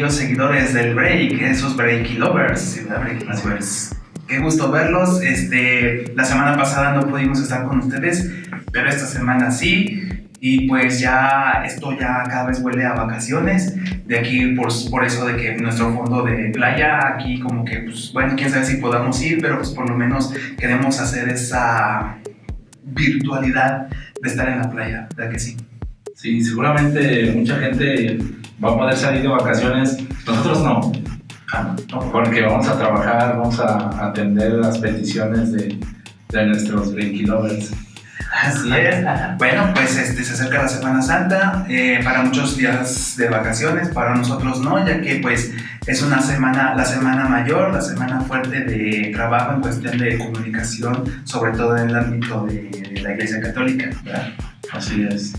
aquellos seguidores del break, esos breaky lovers, breaky lovers. Qué gusto verlos. Este, la semana pasada no pudimos estar con ustedes, pero esta semana sí. Y pues ya esto ya cada vez huele a vacaciones. De aquí por, por eso de que nuestro fondo de playa aquí como que pues bueno, quién sabe si podamos ir, pero pues por lo menos queremos hacer esa virtualidad de estar en la playa, ¿verdad que sí? Sí, seguramente mucha gente va a poder salir de vacaciones. Nosotros no. Ah, no, porque vamos a trabajar, vamos a atender las peticiones de, de nuestros Breaky Lovers. Así es. Bueno, pues este, se acerca la Semana Santa, eh, para muchos días de vacaciones, para nosotros no, ya que pues es una semana, la semana mayor, la semana fuerte de trabajo en cuestión de comunicación, sobre todo en el ámbito de la Iglesia Católica. ¿verdad? Así es.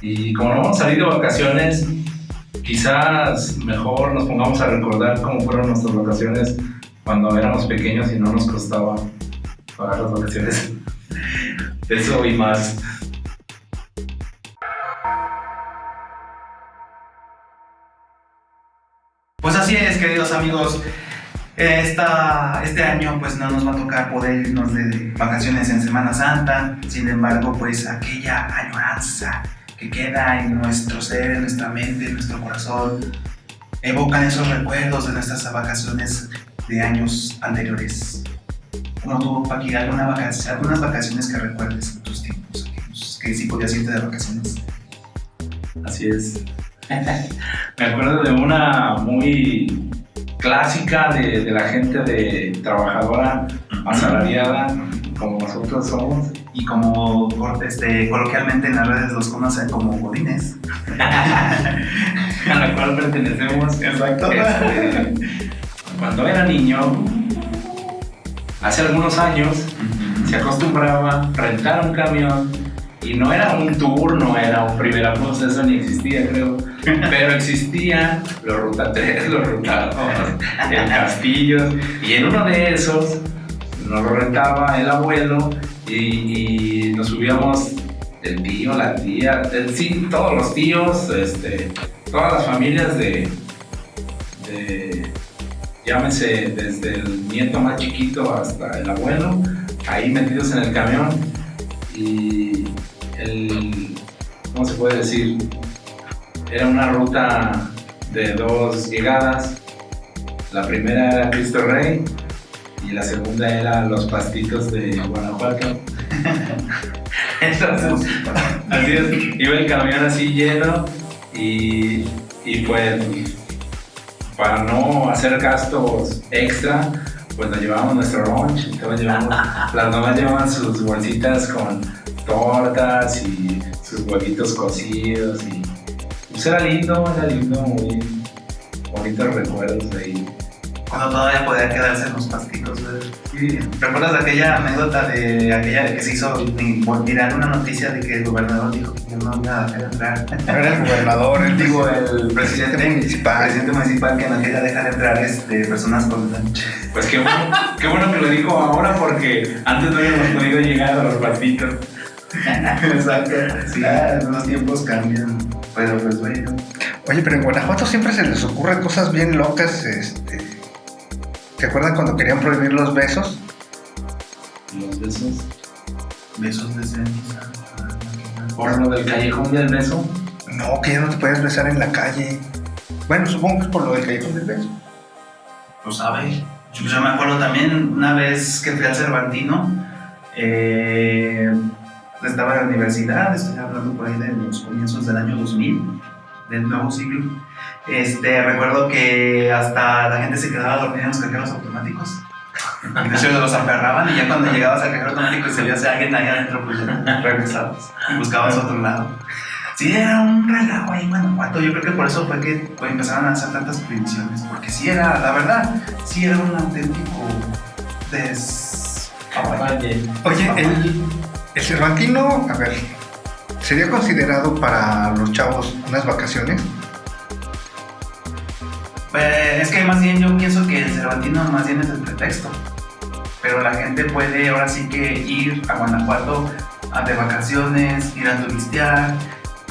Y como no vamos a salir de vacaciones, quizás mejor nos pongamos a recordar cómo fueron nuestras vacaciones cuando éramos pequeños y no nos costaba pagar las vacaciones. Eso y más. Pues así es, queridos amigos. Esta, este año pues no nos va a tocar poder irnos de vacaciones en Semana Santa, sin embargo pues aquella añoranza que queda en nuestro ser, en nuestra mente, en nuestro corazón, evocan esos recuerdos de nuestras vacaciones de años anteriores. ¿Cómo tuvo Paqui alguna vacación, algunas vacaciones que recuerdes en tus tiempos, que sí podías irte de vacaciones? Así es. Me acuerdo de una muy clásica de, de la gente de trabajadora asalariada, como nosotros somos. Y como este, coloquialmente en las redes los conocen como godines. a la cual pertenecemos. Exacto. Este, cuando era niño, hace algunos años, se acostumbraba a rentar un camión y no era un tour, no era un primera plus, eso ni existía creo, pero existían los Ruta 3, los Ruta 2, el Castillo y en uno de esos nos lo rentaba el abuelo y, nos subíamos el tío, la tía, sí, todos los tíos, este, todas las familias de, de, llámese desde el nieto más chiquito hasta el abuelo, ahí metidos en el camión y el, ¿cómo se puede decir? Era una ruta de dos llegadas, la primera era Cristo Rey y la segunda era Los Pastitos de Guanajuato. Entonces, así es, iba el camión así lleno y, y pues para no hacer gastos extra, pues nos llevábamos nuestro lunch, entonces llevamos, las mamás llevaban sus bolsitas con tortas y sus huevitos cocidos y pues era lindo, era lindo, muy bonitos recuerdos de ahí. Cuando todavía podía quedarse en los pastitos. Sí. ¿Recuerdas aquella anécdota de aquella que se hizo viral una noticia de que el gobernador dijo que no iba a dejar entrar? No era el gobernador, el Digo, el presidente municipal. presidente municipal que no quería dejar entrar este, personas con lunch. Pues qué bueno, qué bueno que lo dijo ahora porque antes no habíamos podido llegar a los pastitos. Exacto. Sí, los tiempos cambian. Pero pues bueno. Oye, pero en Guanajuato siempre se les ocurren cosas bien locas. Este... ¿Te acuerdan cuando querían prohibir los besos? Los besos. Besos de ceniza. Por lo del callejón del beso. No, que ya no te puedes besar en la calle. Bueno, supongo que es por lo del callejón del beso. Lo sabe. Yo, yo me acuerdo también una vez que fui al Cervantino. Eh, estaba en la universidad, estoy hablando por ahí de los comienzos del año 2000, del nuevo siglo. Este, recuerdo que hasta la gente se quedaba dormida en los cajeros automáticos. Hecho los aferraban y ya cuando llegabas al cajero automático y se veía a alguien ahí adentro, pues ya regresabas y buscabas otro lado. Sí, era un relajo ahí en Guanajuato. Yo creo que por eso fue que pues, empezaron a hacer tantas prohibiciones. Porque sí era, la verdad, sí era un auténtico des... Oye, el, el Cervantino, a ver, ¿sería considerado para los chavos unas vacaciones? Pues, es que más bien yo pienso que el Cervantino más bien es el pretexto. Pero la gente puede ahora sí que ir a Guanajuato a de vacaciones, ir a turistear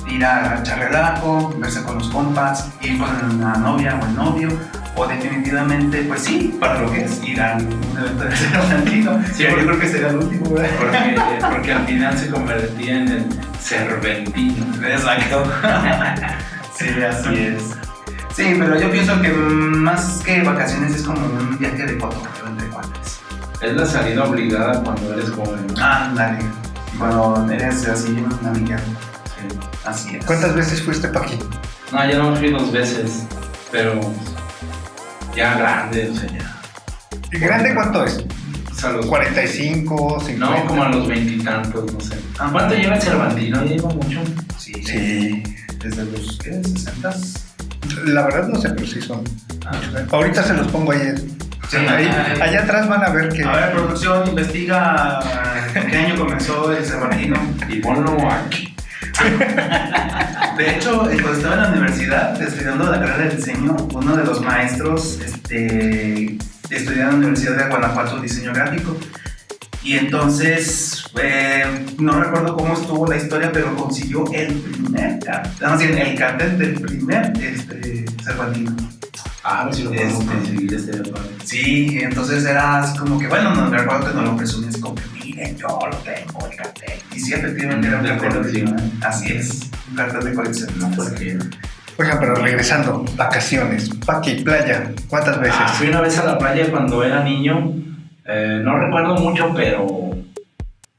ir a echar relajo, verse con los compas, ir con la novia o el novio, o definitivamente, pues sí, para lo que es ir a un evento de cervantino. Sí, yo creo que sería el último, ¿verdad? Porque, porque al final se convertía en el serventino. Exacto. sí, así es. Sí, pero yo pienso que más que vacaciones es como un viaje de cotorreo entre cuates. Es la salida obligada cuando eres joven. ¿no? Ándale. Cuando eres así un amiguero. Sí. Así es. ¿Cuántas veces fuiste pa' aquí? No, ya no fui dos veces, pero ya grande, o sea, ya. ¿Y ¿Grande cuánto es? O sea, los- ¿45, 50? No, como a los veintitantos, no sé. Ah. ¿Cuánto lleva el Cervantino? ¿Ya lleva mucho? Sí. Sí. Desde los, ¿qué? 60 La verdad no sé, pero sí son. Ah. Ahorita se los pongo ahí. Sí, Ahí- allá atrás van a ver que. A ver, producción, investiga qué año comenzó el Cervantino. Y ponlo aquí. De hecho, eh, cuando estaba en la universidad estudiando la carrera de diseño, uno de los maestros este, estudiaba en la Universidad de Guanajuato diseño gráfico. Y entonces, eh, no recuerdo cómo estuvo la historia, pero consiguió el primer cartel, más bien el cartel del primer este, Cervantino. Ah, a ver si lo podemos Este. conseguir este padre. Sí, entonces era así como que, bueno, no me recuerdo que no lo presumí, así como que, miren, yo lo tengo, el cartel. Y sí, efectivamente era un De cartel colección. original. Así es, un cartel de colección. No, porque. Oigan, pero regresando, vacaciones, Paqui, playa, ¿cuántas veces? Ah, fui una vez a la playa cuando era niño. Eh, no recuerdo mucho, pero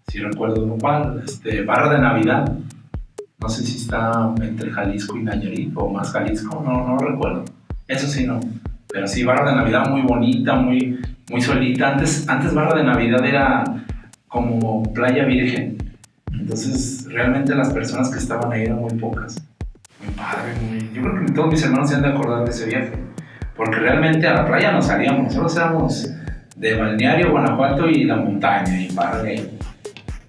sí recuerdo cuál. Este, Barra de Navidad. No sé si está entre Jalisco y Nayarit o más Jalisco, no, no recuerdo. Eso sí, no. Pero sí, Barra de Navidad muy bonita, muy, muy solita. Antes, antes Barra de Navidad era como playa virgen. Entonces, realmente las personas que estaban ahí eran muy pocas. Muy padre. Yo creo que todos mis hermanos se han de acordar de ese viaje. Porque realmente a la playa no salíamos, nosotros éramos de Balneario, Guanajuato y la montaña, y padre.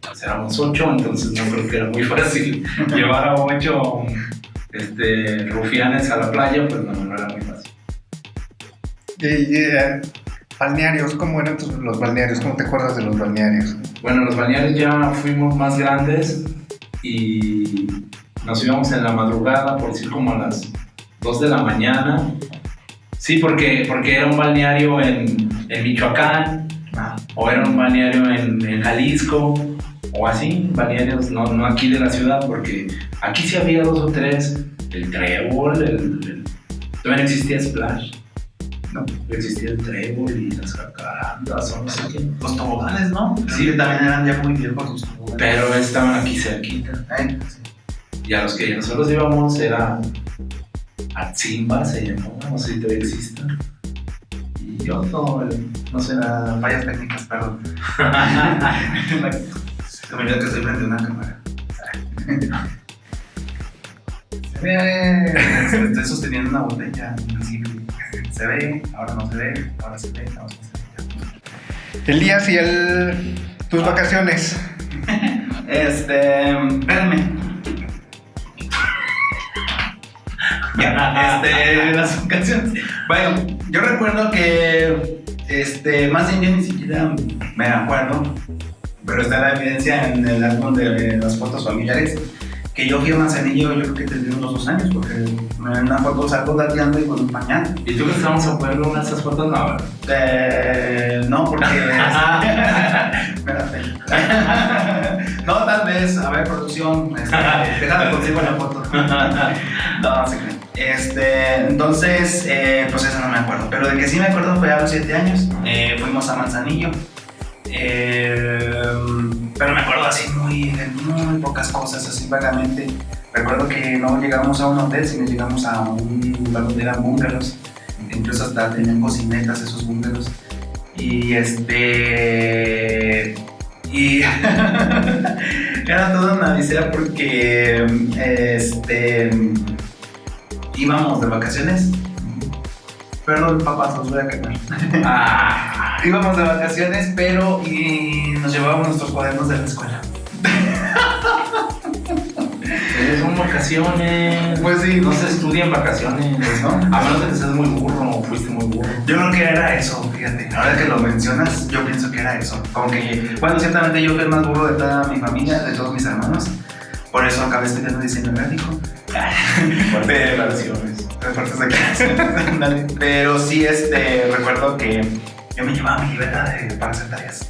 Pues éramos ocho, entonces no creo que era muy fácil llevar a ocho este, rufianes a la playa, pues no, no era muy fácil. Y, y, eh, balnearios, ¿cómo eran tus- los balnearios? ¿Cómo te acuerdas de los balnearios? Bueno, los balnearios ya fuimos más grandes y nos íbamos en la madrugada, por decir como a las 2 de la mañana. Sí, porque, porque era un balneario en, en Michoacán, Ah, o era un balneario en, en Jalisco, o así, balnearios no, no aquí de la ciudad, porque aquí sí había dos o tres, el trébol, el, el- todavía no existía Splash, no, existía el trébol y las jacarandas, o no sé qué. los toboganes, ¿no? Sí. Sí, que también eran ya muy viejos los toboganes. Pero estaban aquí cerquita. Ay, sí. Y a los que nosotros íbamos era Atzimba, se llamó, no sé si todavía existe. Y otro, el- no sé, Ah, fallas técnicas, perdón. Se me olvidó que estoy frente a una cámara. Se ve. Estoy sosteniendo una botella invisible. Se ve, ahora no se ve, ahora se ve, ahora no se ve. Elías y el, tus vacaciones. Este. Espérame. Este, las vacaciones. Bueno, yo recuerdo que, este, más bien yo ni siquiera me acuerdo, pero está la evidencia en el álbum de las fotos familiares, que yo fui a Manzanillo, yo creo que tendría unos dos años, porque en una foto salgo gateando y con un pañal. ¿Y tú que estábamos a poner una de esas fotos? No. Eh, no, porque. No, tal vez, a ver, producción. Este, déjame consigo la foto. no, no se creen. Este, entonces, eh, pues eso no me acuerdo. Pero de que sí me acuerdo fue a los 7 años. Eh, fuimos a Manzanillo. Eh, pero me acuerdo así muy, muy pocas cosas, así vagamente. Recuerdo que no llegamos a un hotel, sino llegamos a un lugar donde eran bungalows. Incluso hasta tenían cocinetas esos bungalows. Y este. Y. era toda una odisea porque. Este. Íbamos de vacaciones. Perdón, papás, os voy a quemar. Ah, Íbamos de vacaciones, pero y nos llevábamos nuestros cuadernos de la escuela. son vacaciones. Pues sí. No se estudian vacaciones, no. A menos de que seas muy burro o fuiste muy burro. Yo creo que era eso, fíjate. Ahora que lo mencionas, yo pienso que era eso. Como que, bueno, ciertamente yo fui el más burro de toda mi familia, de todos mis hermanos. Por eso acabé estudiando diseño gráfico. Pero-. Ándale. Pero sí, este, recuerdo que yo me llevaba mi libreta de- para hacer tareas.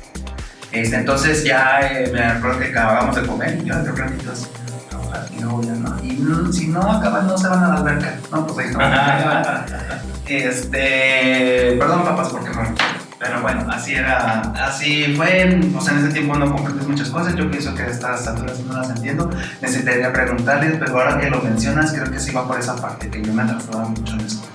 Este, entonces ya eh, me acuerdo que acabábamos de comer y yo de ratito así, trabajar, y luego ya no. Y no, si no acaban, no se van a la alberca. No, pues ahí no. Este, perdón papás porque no. Pero bueno, así era, así fue, o sea, en ese tiempo no comprendes muchas cosas, yo pienso que estas alturas no las entiendo, necesitaría preguntarles, pero ahora que lo mencionas, creo que sí va por esa parte, que yo me atrasaba mucho en esto.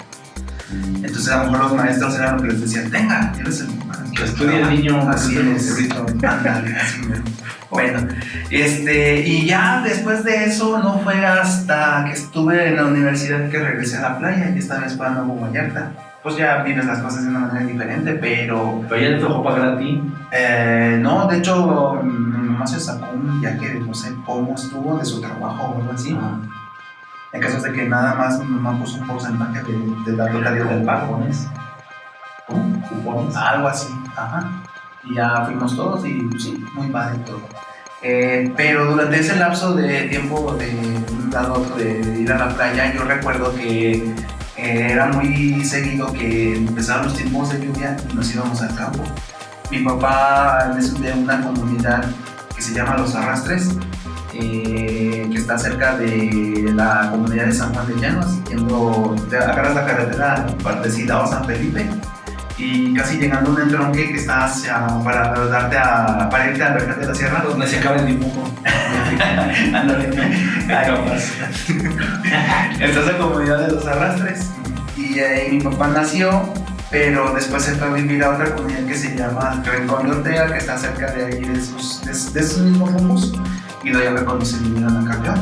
Entonces a lo mejor los maestros eran lo que les decían, venga, eres el Que estudie el niño. Así es, ándale, así mero. Bueno, este, y ya después de eso no fue hasta que estuve en la universidad que regresé a la playa y esta vez fue a Nuevo Vallarta. Pues ya vives las cosas de una manera diferente, pero Pero ya te tocó pagar a ti. eh, no, de hecho mi mamá se sacó un viaje, no sé cómo estuvo, de su trabajo o algo así. En caso de que nada más mi mamá puso un porcentaje de, de la totalidad del pago. Cupones. ¿Cómo? Cupones. Algo así, ajá. Y ya fuimos todos y pues, sí, muy padre todo. Eh, pero durante ese lapso de tiempo de un lado de ir a la playa, yo recuerdo que eh, era muy seguido que empezaban los tiempos de lluvia y nos íbamos al campo. Mi papá es de una comunidad que se llama Los Arrastres, eh, que está cerca de la comunidad de San Juan de Llanos, yendo, te agarras la carretera partecida o San Felipe y casi llegando a un entronque que está hacia, para darte a, para irte a Alberca de la Sierra. Donde se acaba el dibujo. Ándale. Ahí. Esta es la comunidad de los arrastres. Y ahí mi papá nació, pero después se fue a vivir a otra comunidad que se llama Rincón de Ortega, que está cerca de ahí de sus, de, de sus mismos rumbos. Y de cuando se vinieron a cambiar.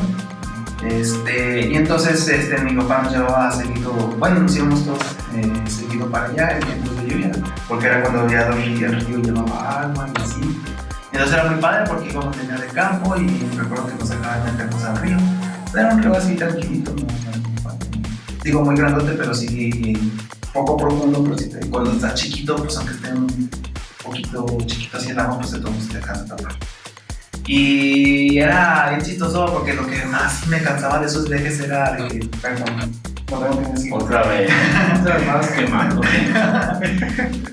Este, y entonces este, mi papá nos llevaba seguido, bueno, nos íbamos todos eh, seguido para allá en tiempos de lluvia, porque era cuando había dos ríos, el río llevaba agua y así. Entonces era muy padre porque íbamos venir de campo y recuerdo que nos sacaban de meternos al río. Era un río así tranquilito, digo muy grandote, pero sí poco profundo, pero sí, te- cuando está chiquito, pues aunque esté un poquito chiquito así el agua, pues de te alcanza a. Y era bien chistoso porque lo que más me cansaba de esos viajes era de que, perdón, no tengo que decir. Otra vez. Otra vez más quemando.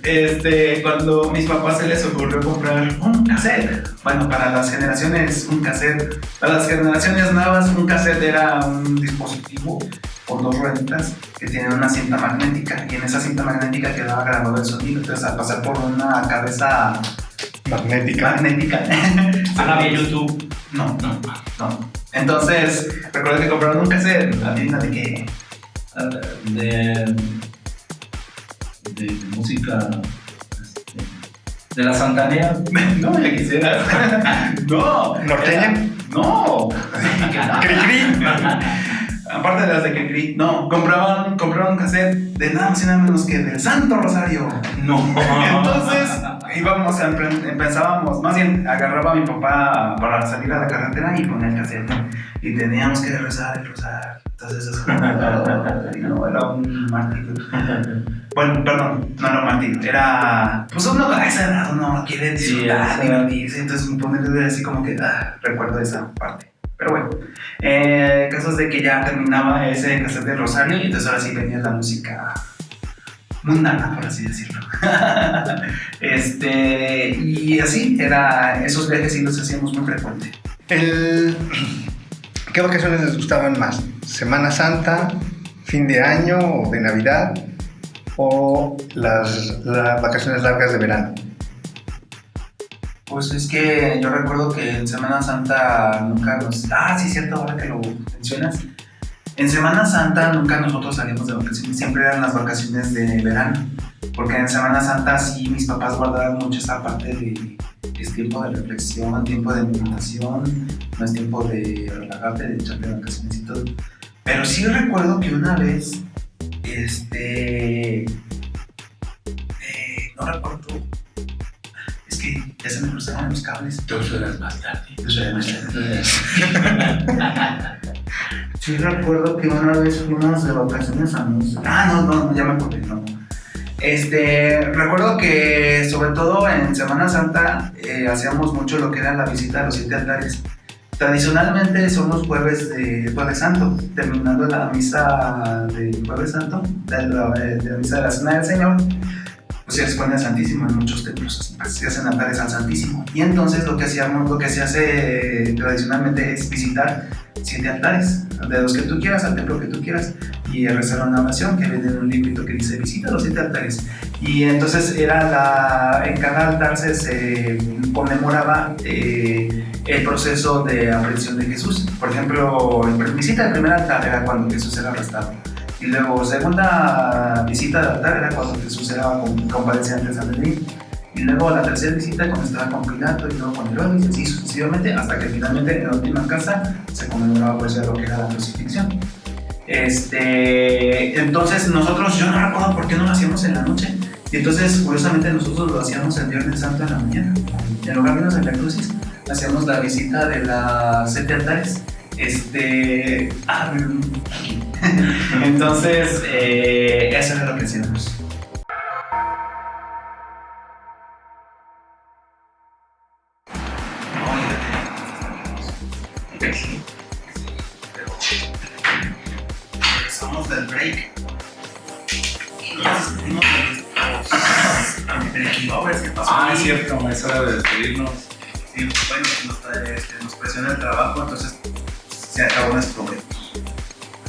Este, cuando a mis papás se les ocurrió comprar un cassette, bueno, para las generaciones, un cassette, para las generaciones nuevas, un cassette era un dispositivo por dos rueditas que tenía una cinta magnética y en esa cinta magnética quedaba grabado el sonido, entonces al pasar por una cabeza Magnética. magnética, Ah, no había YouTube. no, No. no. Entonces, recuerdo que compraron un cassette, la tienda de que Ah, De. De, de música. este, de la Santanea. no me quisieras. no, ¿Norteña? No. Cri, cri. Aparte de las de que no, compraban, compraban un cassette de nada más y nada menos que del Santo Rosario. No. Entonces íbamos a empezábamos, más bien agarraba a mi papá para salir a la carretera y ponía el cassette. Y teníamos que rezar el rosario. Entonces eso y no, era un martirio. Bueno, perdón, no era un martirio, era. Pues uno a esa edad uno quiere Sí, disfrutar, esa- divertirse, entonces ponerle así como que ah, recuerdo esa parte. Pero bueno, eh, casos de que ya terminaba ese cassette del Rosario y entonces ahora sí venía la música mundana, por así decirlo. este, y así, era, esos viajes sí los hacíamos muy frecuente. El- ¿Qué vacaciones les gustaban más? ¿Semana Santa, fin de año o de Navidad? ¿O las, las vacaciones largas de verano? Pues es que yo recuerdo que en Semana Santa nunca nos... Ah, sí, cierto, ahora que lo mencionas. En Semana Santa nunca nosotros salimos de vacaciones, siempre eran las vacaciones de verano. Porque en Semana Santa sí mis papás guardaban mucho esa parte de... Es tiempo de reflexión, tiempo de meditación, no es tiempo de relajarte, de echarte de vacaciones y todo. Pero sí recuerdo que una vez, este... eh, no recuerdo es que ya se me cruzaron los cables. Dos horas más tarde. Sí recuerdo que una vez fuimos de vacaciones a Música. Ah, no, no, ya me acordé, no. Este, recuerdo que sobre todo en Semana Santa eh, hacíamos mucho lo que era la visita a los siete altares. Tradicionalmente son los jueves de Jueves Santo, terminando la misa de Jueves Santo, la, de la misa de la Cena del Señor, pues se expone al Santísimo en muchos templos, pues, se hacen altares al Santísimo. Y entonces lo que hacíamos, lo que se hace tradicionalmente es visitar siete altares, de los que tú quieras, al templo que tú quieras, y rezar una oración que viene en un librito que dice visita los siete altares. Y entonces era la, en cada altar se, conmemoraba eh, el proceso de aprehensión de Jesús. Por ejemplo, visita el primer altar era cuando Jesús era arrestado. Y luego, segunda visita de altar era cuando Jesús era compadeciente de San Sanedrín. Y luego la tercera visita cuando estaba con Pilato y luego con Herodes y así sucesivamente hasta que finalmente en la última casa se conmemoraba pues ya lo que era la crucifixión. Este, entonces nosotros, yo no recuerdo por qué no lo hacíamos en la noche. Y entonces, curiosamente, nosotros lo hacíamos el Viernes Santo en la mañana. En lugar de en la crucis, hacíamos la visita de las siete altares. Este, ah, entonces, eh, eso era lo que hacíamos. Somos del break. Nos despedimos de los lovers. ¿Qué pasó? Ah, es cierto, es hora de despedirnos. Sí, bueno, nos, este, nos presiona el trabajo, entonces se acabó nuestro break.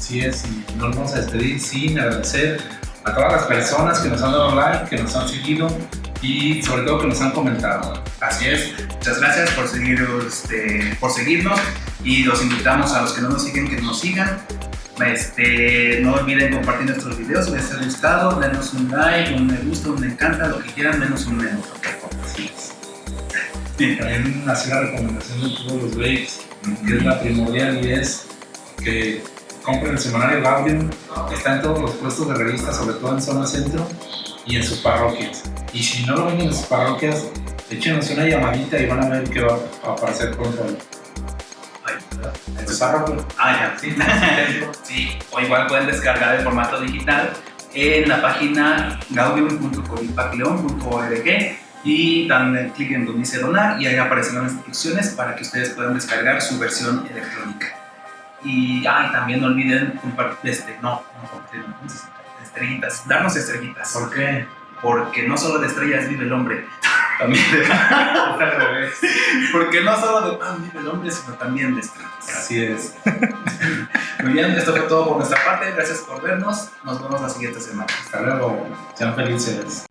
Así es, y nos vamos a despedir sin agradecer a todas las personas que nos han dado like, que nos han seguido y sobre todo que nos han comentado. Así es. Muchas gracias por, seguir, este, por seguirnos y los invitamos a los que no nos siguen que nos sigan. Este, no olviden compartir nuestros videos, si les ha gustado, denos un like, un me gusta, un me encanta, lo que quieran, menos un menos. Así es. También hacer la recomendación de todos los breaks, que es la primordial y es que compren el semanario Gaudium, está en todos los puestos de revista, sobre todo en zona centro y en sus parroquias. Y si no lo ven en sus parroquias, échenos una llamadita y van a ver que va a aparecer pronto en su parroquia. Ah, ya, sí. sí, o igual pueden descargar el formato digital en la página gaudium.coripaquileón.org y dan clic en donde dice donar y ahí aparecen las instrucciones para que ustedes puedan descargar su versión electrónica. Y, ah, y también no olviden compartir, este, no, no compartir, estrellitas, darnos estrellitas. ¿Por qué? Porque no solo de estrellas vive el hombre, también de- al revés. porque no solo de pan vive el hombre, sino también de estrellas. Así es. Muy bien, esto fue todo por nuestra parte. Gracias por vernos. Nos vemos la siguiente semana. Hasta luego. Sean felices.